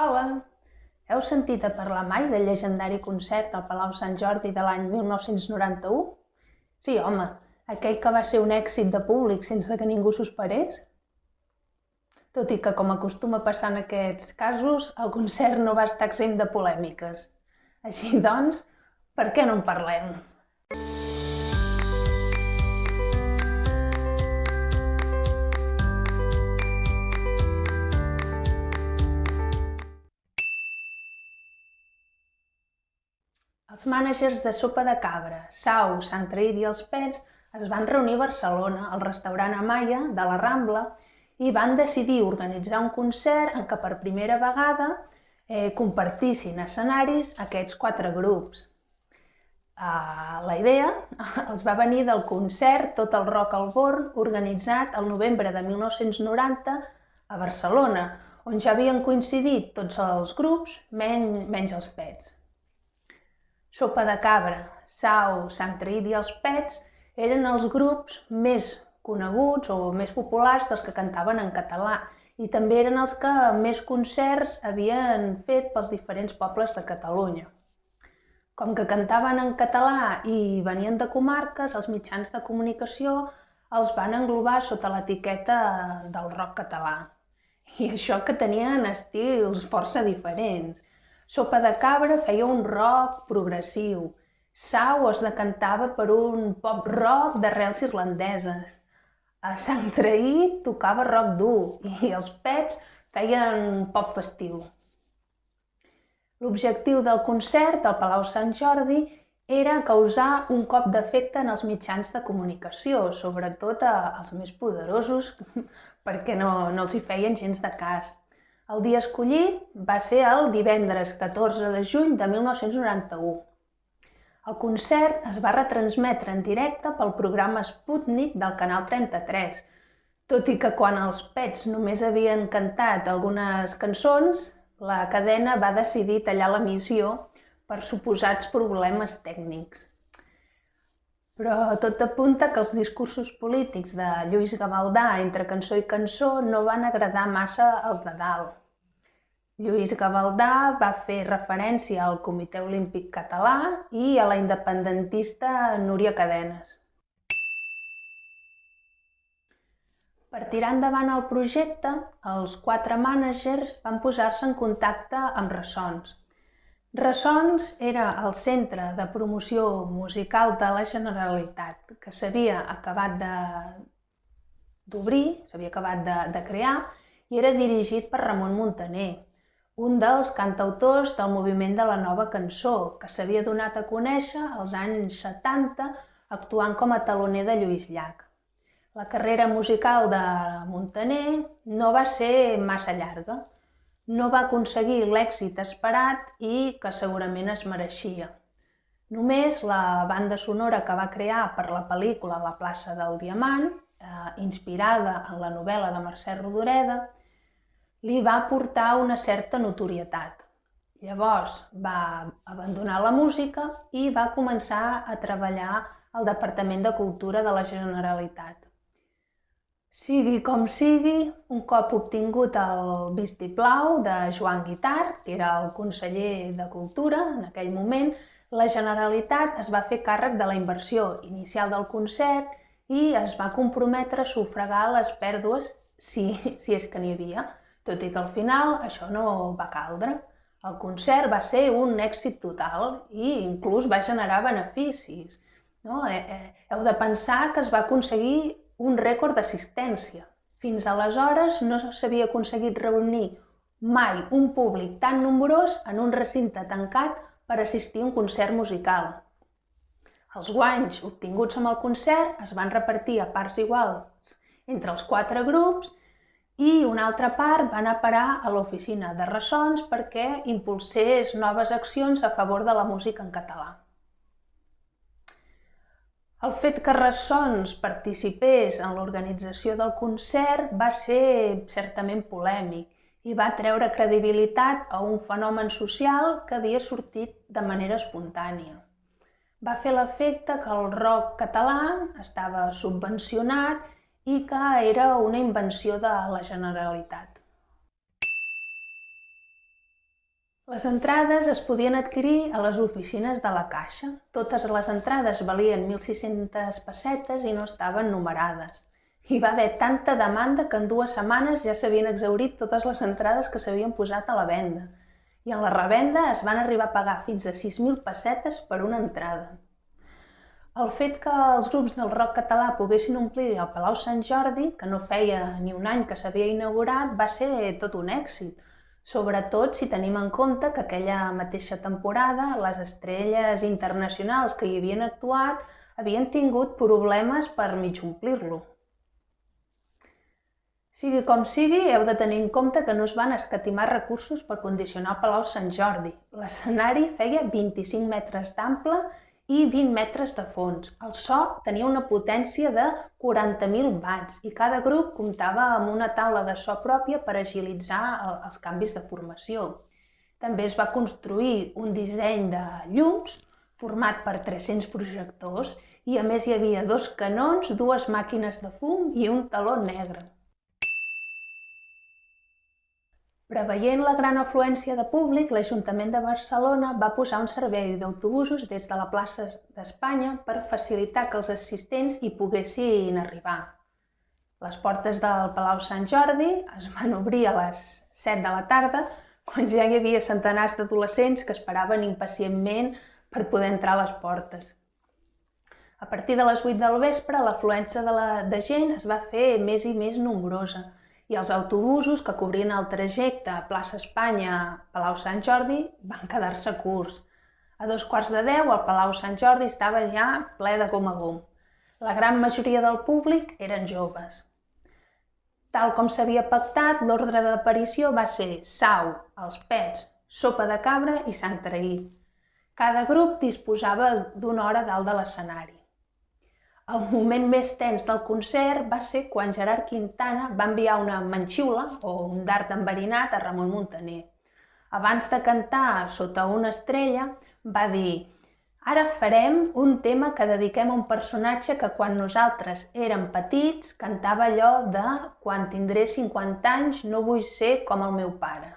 Hola! Heu sentit a parlar mai del llegendari concert al Palau Sant Jordi de l'any 1991? Sí, home, aquell que va ser un èxit de públic sense que ningú s'ho esperés. Tot i que, com acostuma a passar en aquests casos, el concert no va estar exempt de polèmiques. Així doncs, per què no en parlem? Els mànagers de Sopa de Cabra, Sau, Sant Traït i els Pets es van reunir a Barcelona, al restaurant Amaya de la Rambla, i van decidir organitzar un concert en què per primera vegada eh, compartissin escenaris aquests quatre grups. Uh, la idea els va venir del concert Tot el rock al born organitzat el novembre de 1990 a Barcelona, on ja havien coincidit tots els grups, menys, menys els pets. Sopa de Cabra, Sau, Sant Traït i els Pets eren els grups més coneguts o més populars dels que cantaven en català i també eren els que més concerts havien fet pels diferents pobles de Catalunya. Com que cantaven en català i venien de comarques, els mitjans de comunicació els van englobar sota l'etiqueta del rock català. I això que tenien estils força diferents. Sopa de Cabra feia un rock progressiu. Sau es decantava per un pop rock d'arrels irlandeses. A Sant Traí tocava rock dur i els Pets feien pop festiu. L'objectiu del concert al Palau Sant Jordi era causar un cop d'efecte en els mitjans de comunicació, sobretot als més poderosos, perquè no, no els hi feien gens de cas. El dia escollit va ser el divendres 14 de juny de 1991. El concert es va retransmetre en directe pel programa Sputnik del Canal 33, tot i que quan els Pets només havien cantat algunes cançons, la cadena va decidir tallar l'emissió per suposats problemes tècnics. Però tot apunta que els discursos polítics de Lluís Gavaldà entre cançó i cançó no van agradar massa als de dalt. Lluís Gavaldà va fer referència al Comitè Olímpic Català i a la independentista Núria Cadenes. Per tirar endavant el projecte, els quatre mànagers van posar-se en contacte amb Ressons. Ressons era el centre de promoció musical de la Generalitat, que s'havia acabat d'obrir, s'havia acabat de, de crear, i era dirigit per Ramon Montaner, un dels cantautors del moviment de la nova cançó, que s'havia donat a conèixer als anys 70 actuant com a taloner de Lluís Llach. La carrera musical de Montaner no va ser massa llarga. No va aconseguir l'èxit esperat i que segurament es mereixia. Només la banda sonora que va crear per la pel·lícula La plaça del Diamant, eh, inspirada en la novel·la de Mercè Rodoreda, li va portar una certa notorietat. Llavors va abandonar la música i va començar a treballar al Departament de Cultura de la Generalitat. Sigui com sigui, un cop obtingut el vistiplau de Joan Guitar, que era el conseller de Cultura en aquell moment, la Generalitat es va fer càrrec de la inversió inicial del concert i es va comprometre a sufragar les pèrdues, si, si és que n'hi havia, tot i que al final això no va caldre. El concert va ser un èxit total i inclús va generar beneficis. No? Eh, eh, heu de pensar que es va aconseguir un rècord d'assistència. Fins aleshores no s'havia aconseguit reunir mai un públic tan nombrós en un recinte tancat per assistir a un concert musical. Els guanys obtinguts amb el concert es van repartir a parts iguals entre els quatre grups i una altra part va anar a parar a l'oficina de ressons perquè impulsés noves accions a favor de la música en català. El fet que Ressons participés en l'organització del concert va ser certament polèmic i va treure credibilitat a un fenomen social que havia sortit de manera espontània. Va fer l'efecte que el rock català estava subvencionat i que era una invenció de la Generalitat. Les entrades es podien adquirir a les oficines de la Caixa. Totes les entrades valien 1.600 pessetes i no estaven numerades. Hi va haver tanta demanda que en dues setmanes ja s'havien exhaurit totes les entrades que s'havien posat a la venda. I en la revenda es van arribar a pagar fins a 6.000 pessetes per una entrada. El fet que els grups del rock català poguessin omplir el Palau Sant Jordi, que no feia ni un any que s'havia inaugurat, va ser tot un èxit, sobretot si tenim en compte que aquella mateixa temporada les estrelles internacionals que hi havien actuat havien tingut problemes per mig omplir-lo. Sigui com sigui, heu de tenir en compte que no es van escatimar recursos per condicionar Palau Sant Jordi. L'escenari feia 25 metres d'ample i 20 metres de fons. El so tenia una potència de 40.000 watts i cada grup comptava amb una taula de so pròpia per agilitzar els canvis de formació. També es va construir un disseny de llums format per 300 projectors i a més hi havia dos canons, dues màquines de fum i un taló negre. Preveient la gran afluència de públic, l'Ajuntament de Barcelona va posar un servei d'autobusos des de la plaça d'Espanya per facilitar que els assistents hi poguessin arribar. Les portes del Palau Sant Jordi es van obrir a les 7 de la tarda, quan ja hi havia centenars d'adolescents que esperaven impacientment per poder entrar a les portes. A partir de les 8 del vespre, l'afluència de, la, de gent es va fer més i més nombrosa, i els autobusos que cobrien el trajecte Plaça Espanya Palau Sant Jordi van quedar-se curts. A dos quarts de deu el Palau Sant Jordi estava ja ple de gom a gom. La gran majoria del públic eren joves. Tal com s'havia pactat, l'ordre d'aparició va ser sau, els pets, sopa de cabra i sang traït. Cada grup disposava d'una hora dalt de l'escenari. El moment més tens del concert va ser quan Gerard Quintana va enviar una manxiula o un dart enverinat a Ramon Muntaner. Abans de cantar Sota una estrella, va dir Ara farem un tema que dediquem a un personatge que quan nosaltres érem petits cantava allò de Quan tindré 50 anys no vull ser com el meu pare.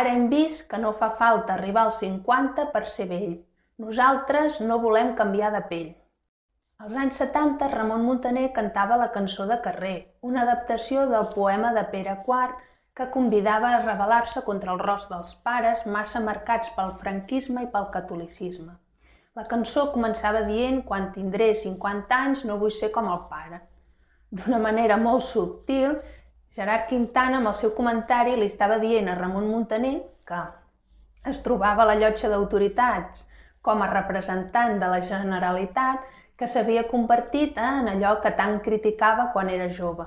Ara hem vist que no fa falta arribar als 50 per ser vell. Nosaltres no volem canviar de pell. Als anys 70, Ramon Muntaner cantava la cançó de carrer, una adaptació del poema de Pere IV que convidava a rebel·lar-se contra el rost dels pares massa marcats pel franquisme i pel catolicisme. La cançó començava dient «Quan tindré 50 anys no vull ser com el pare». D'una manera molt subtil, Gerard Quintana, amb el seu comentari, li estava dient a Ramon Muntaner que es trobava a la llotja d'autoritats com a representant de la Generalitat que s'havia convertit en allò que tant criticava quan era jove.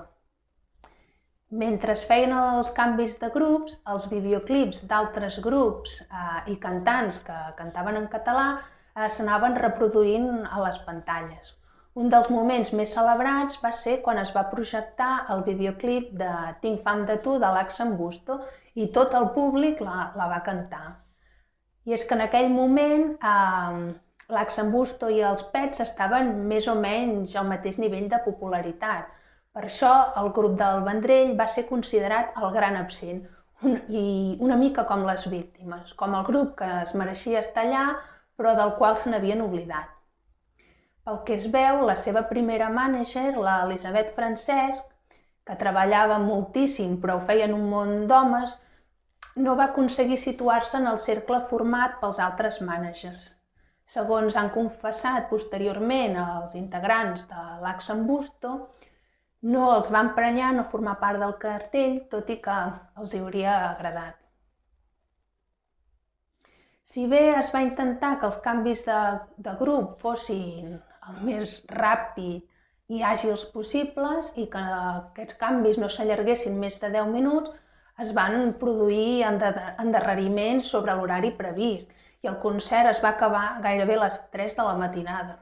Mentre es feien els canvis de grups, els videoclips d'altres grups eh, i cantants que cantaven en català eh, s'anaven reproduint a les pantalles. Un dels moments més celebrats va ser quan es va projectar el videoclip de Tinc fam de tu de l'Axen Busto i tot el públic la, la va cantar. I és que en aquell moment eh, l'Axambusto i els Pets estaven més o menys al mateix nivell de popularitat. Per això el grup del Vendrell va ser considerat el gran absent un, i una mica com les víctimes, com el grup que es mereixia estar allà però del qual se n'havien oblidat. Pel que es veu, la seva primera mànager, l'Elisabet Francesc, que treballava moltíssim però ho feia en un món d'homes, no va aconseguir situar-se en el cercle format pels altres mànagers. Segons han confessat posteriorment els integrants de l'Axambusto, no els van prenyar no formar part del cartell, tot i que els hi hauria agradat. Si bé es va intentar que els canvis de, de grup fossin el més ràpid i àgils possibles i que aquests canvis no s'allarguessin més de 10 minuts, es van produir endarreriments sobre l'horari previst i el concert es va acabar gairebé a les 3 de la matinada.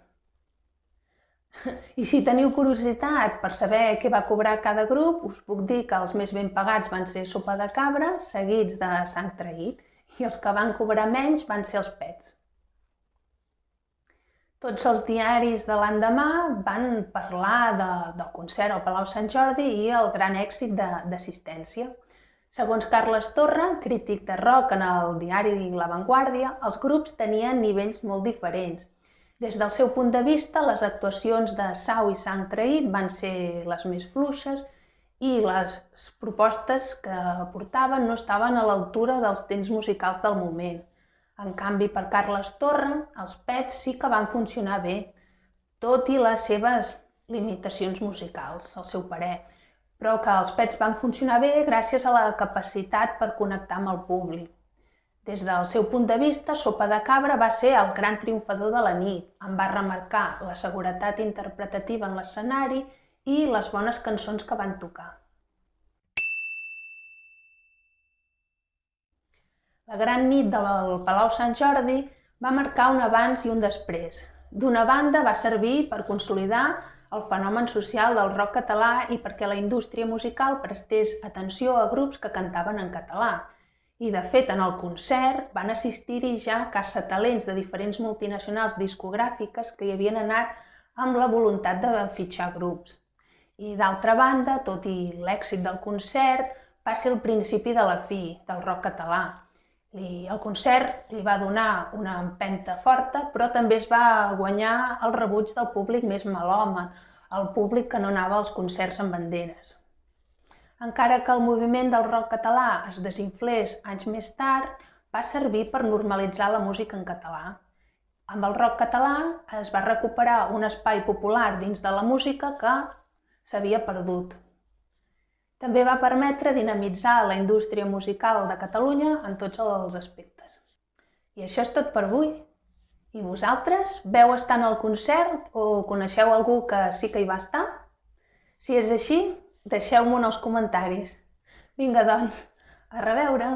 I si teniu curiositat per saber què va cobrar cada grup, us puc dir que els més ben pagats van ser sopa de cabra, seguits de sang traït, i els que van cobrar menys van ser els pets. Tots els diaris de l'endemà van parlar de, del concert al Palau Sant Jordi i el gran èxit d'assistència. Segons Carles Torra, crític de rock en el diari La Vanguardia, els grups tenien nivells molt diferents. Des del seu punt de vista, les actuacions de Sau i Sang Traït van ser les més fluixes i les propostes que portaven no estaven a l'altura dels temps musicals del moment. En canvi, per Carles Torra, els Pets sí que van funcionar bé, tot i les seves limitacions musicals, al seu parer però que els pets van funcionar bé gràcies a la capacitat per connectar amb el públic. Des del seu punt de vista, Sopa de Cabra va ser el gran triomfador de la nit. En va remarcar la seguretat interpretativa en l'escenari i les bones cançons que van tocar. La gran nit del Palau Sant Jordi va marcar un abans i un després. D'una banda, va servir per consolidar el fenomen social del rock català i perquè la indústria musical prestés atenció a grups que cantaven en català. I, de fet, en el concert van assistir-hi ja talents de diferents multinacionals discogràfiques que hi havien anat amb la voluntat de fitxar grups. I, d'altra banda, tot i l'èxit del concert, va ser el principi de la fi del rock català. I el concert li va donar una empenta forta, però també es va guanyar el rebuig del públic més malhome, el públic que no anava als concerts amb banderes. Encara que el moviment del rock català es desinflés anys més tard, va servir per normalitzar la música en català. Amb el rock català es va recuperar un espai popular dins de la música que s'havia perdut. També va permetre dinamitzar la indústria musical de Catalunya en tots els aspectes. I això és tot per avui. I vosaltres veu estar en el concert o coneixeu algú que sí que hi va estar? Si és així, deixeu-m'ho en els comentaris. Vinga, doncs, a reveure!